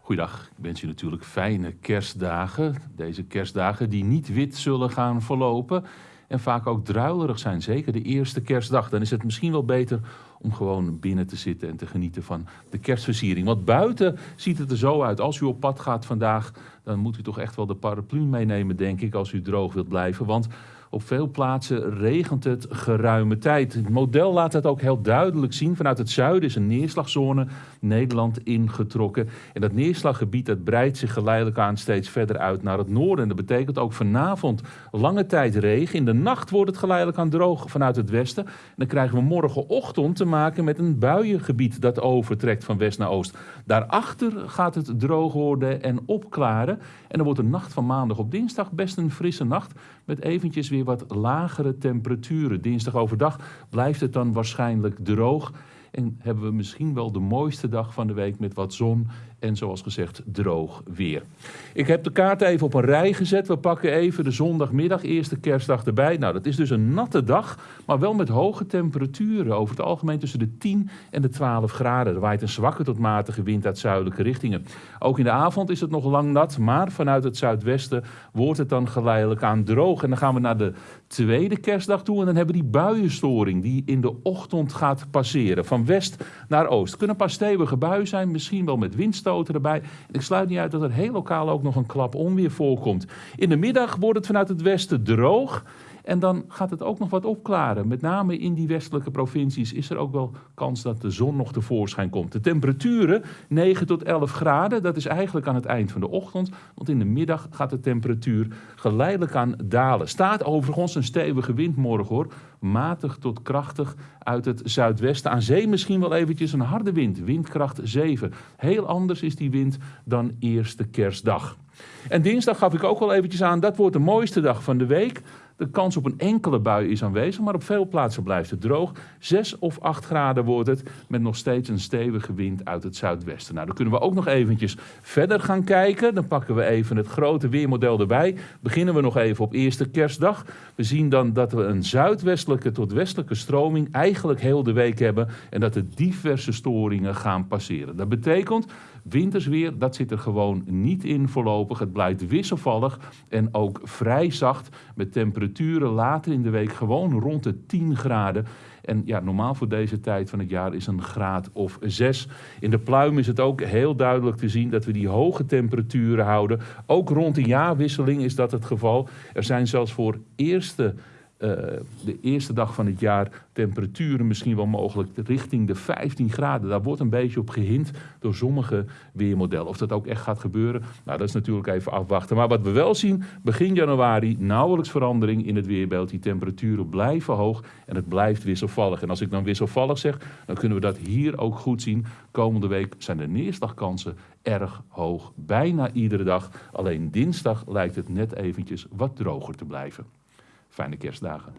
Goeiedag, ik wens je natuurlijk fijne kerstdagen. Deze kerstdagen die niet wit zullen gaan verlopen en vaak ook druilerig zijn. Zeker de eerste kerstdag. Dan is het misschien wel beter om gewoon binnen te zitten en te genieten van de kerstversiering. Want buiten ziet het er zo uit. Als u op pad gaat vandaag, dan moet u toch echt wel de paraplu meenemen, denk ik, als u droog wilt blijven. Want op veel plaatsen regent het geruime tijd. Het model laat dat ook heel duidelijk zien. Vanuit het zuiden is een neerslagzone Nederland ingetrokken. En dat neerslaggebied dat breidt zich geleidelijk aan steeds verder uit naar het noorden. En dat betekent ook vanavond lange tijd regen. In de nacht wordt het geleidelijk aan droog vanuit het westen. En dan krijgen we morgenochtend te maken met een buiengebied dat overtrekt van west naar oost. Daarachter gaat het droog worden en opklaren. En dan wordt de nacht van maandag op dinsdag best een frisse nacht. Met eventjes weer wat lagere temperaturen. Dinsdag overdag blijft het dan waarschijnlijk droog. En hebben we misschien wel de mooiste dag van de week met wat zon en zoals gezegd droog weer. Ik heb de kaart even op een rij gezet. We pakken even de zondagmiddag, eerste kerstdag erbij. Nou, dat is dus een natte dag, maar wel met hoge temperaturen. Over het algemeen tussen de 10 en de 12 graden. Er waait een zwakke tot matige wind uit zuidelijke richtingen. Ook in de avond is het nog lang nat, maar vanuit het zuidwesten wordt het dan geleidelijk aan droog. En dan gaan we naar de tweede kerstdag toe en dan hebben we die buienstoring die in de ochtend gaat passeren. West naar oost. Kunnen paar stevige buien zijn, misschien wel met windstoten erbij. ik sluit niet uit dat er heel lokaal ook nog een klap onweer voorkomt. In de middag wordt het vanuit het westen droog. En dan gaat het ook nog wat opklaren. Met name in die westelijke provincies is er ook wel kans dat de zon nog tevoorschijn komt. De temperaturen 9 tot 11 graden, dat is eigenlijk aan het eind van de ochtend. Want in de middag gaat de temperatuur geleidelijk aan dalen. Staat overigens een stevige wind morgen hoor. Matig tot krachtig uit het zuidwesten. Aan zee misschien wel eventjes een harde wind, windkracht 7. Heel anders is die wind dan eerste kerstdag. En dinsdag gaf ik ook al eventjes aan, dat wordt de mooiste dag van de week. De kans op een enkele bui is aanwezig, maar op veel plaatsen blijft het droog. 6 of 8 graden wordt het, met nog steeds een stevige wind uit het zuidwesten. Nou, dan kunnen we ook nog eventjes verder gaan kijken. Dan pakken we even het grote weermodel erbij. Beginnen we nog even op eerste kerstdag. We zien dan dat we een zuidwestelijke tot westelijke stroming eigenlijk heel de week hebben. En dat er diverse storingen gaan passeren. Dat betekent Wintersweer, dat zit er gewoon niet in voorlopig. Het blijft wisselvallig en ook vrij zacht met later in de week gewoon rond de 10 graden. En ja, normaal voor deze tijd van het jaar is een graad of 6. In de pluim is het ook heel duidelijk te zien dat we die hoge temperaturen houden. Ook rond de jaarwisseling is dat het geval. Er zijn zelfs voor eerste uh, de eerste dag van het jaar temperaturen misschien wel mogelijk richting de 15 graden. Daar wordt een beetje op gehind door sommige weermodellen. Of dat ook echt gaat gebeuren, nou dat is natuurlijk even afwachten. Maar wat we wel zien, begin januari nauwelijks verandering in het weerbeeld. Die temperaturen blijven hoog en het blijft wisselvallig. En als ik dan wisselvallig zeg, dan kunnen we dat hier ook goed zien. Komende week zijn de neerslagkansen erg hoog. Bijna iedere dag. Alleen dinsdag lijkt het net eventjes wat droger te blijven. Fijne kerstdagen.